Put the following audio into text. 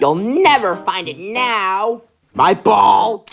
You'll never find it now. My ball.